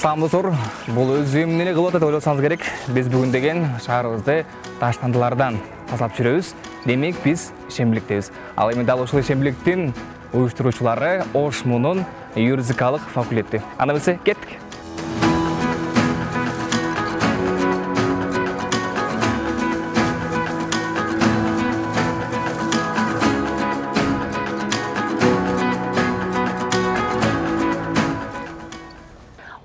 саламатсыздар бул өз эмне эле кылып атат деп ойлосоңуз керек. Биз бүгүн деген шаарыбызды таштандылардан тазалап жүрөбүз демек биз ишембиликтебиз ал эми дал ушул ишембиликтин уюштуруучулары ошмунун юридикалык факультети анда эмесе кеттик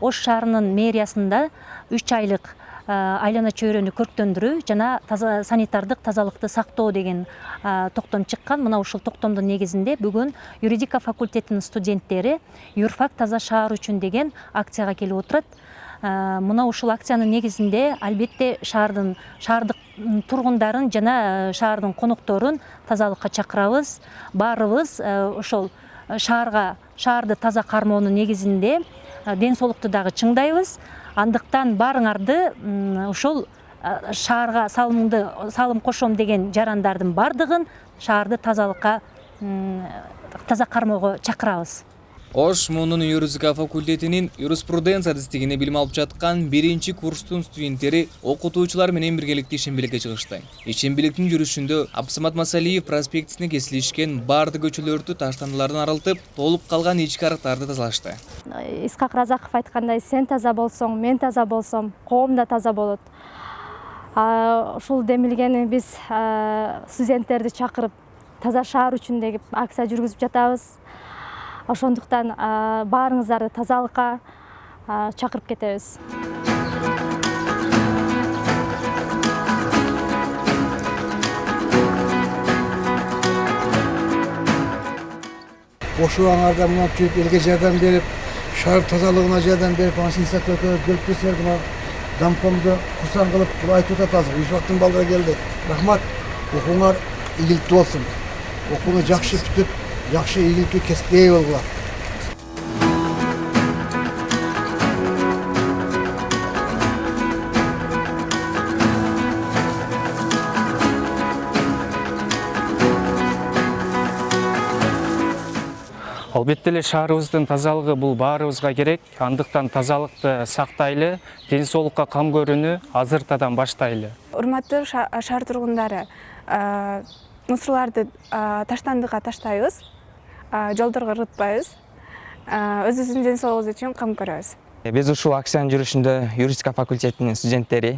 ош шаарынын мэриясында үч айлык айлана чөйрөнү көрктөндүрүү жана санитардык тазалыкты сактоо деген токтом чыккан. Мына ушул токтомдун негизинде бүгүн юридика факультетинин студенттери юрфак таза шаар үчүн деген акцияга келип отурат. Мына ушул акциянын негизинде албетте шаардын шаардык тургундарын жана шаардын конокторун тазалыкка чакырабыз баарыбыз ошол шаарга шаарды таза кармоонун негизинде ден соолукту дагы чыңдайбыз андыктан баарыңарды ушул шаарга салымды салым кошом деген жарандардын баардыгын шаарды тазалыкка таза кармоого чакырабыз ош мунун юридика факультетинин юриспруденция адистигине билим алып жаткан биринчи курстун студенттери окутуучулар менен биргеликте ишембиликке чыгышты. Ишембиликтин жүрүшүндө абсамат масалиев проспектисине кесилишкен баардык көчөлөрдү таштандылардан арылтып толуп калган ички арыктарды тазалашты. Исхак разаков айткандай сен таза болсоң мен таза болсом коом да таза болот ушул демилгени биз студенттерди чакырып таза шаар үчүн деп акция жүргүзүп жатабыз. Ошондуктан баарыңыздарды тазалыкка чакырып кетебиз. Ош убаңарда мынтип элге жардам берип шаар тазалыгына жардам берип анан келсеңер мына домкомду курсан кылып айтып атат азыр юрфактын балдары келди. Рахмат окууңар ийгиликтүү болсун. Окууну жакшы бүтүп жакшы ийгиликтүү кесипке ээ болгула албетте эле шаарыбыздын тазалыгы бул баарыбызга керек. Андыктан тазалыкты сактайлы ден соолукка кам көрүүнү азыртадан баштайлы. Урматтуу шаар тургундары мусорларды таштандыга таштайбыз жолдорго ырытпайбыз өзүбүздүн ден соолугубуз үчүн кам көрөбүз. Биз ушул акциянын жүрүшүндө юридика факультетинин студенттери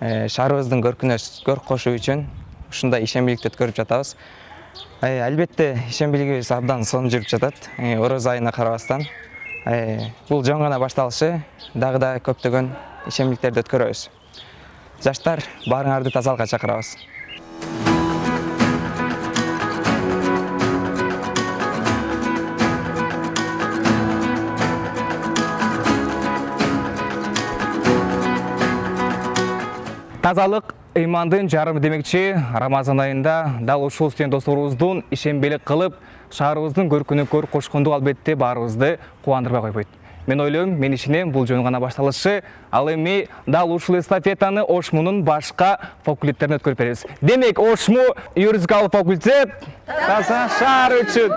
шаарыбыздын көркүнө көрк кошуу үчүн ушундай ишембиликти өткөрүп жатабыз. Албетте ишембилигибиз абдан сонун жүрүп жатат орозо айына карабастан. Бул жөн гана башталышы дагы да көптөгөн ишембиликтерди өткөрөбүз. Жаштар баарыңарды тазалыкка чакырабыз. Тазалык ыймандын жарымы демекчи рамазан айында дал ушул студент досторубуздун ишембелик кылып шаарыбыздын көркүнө көрк кошкондугу албетте баарыбызды кубандырбай койбойт. Мен ойлойм мен ишенем бул жөн гана башталышы. Ал эми дал ушул эстафетаны ошмунун башка факультеттерине өткөрүп беребиз. Демек ошму юридикалык факультет таза шаар үчүн.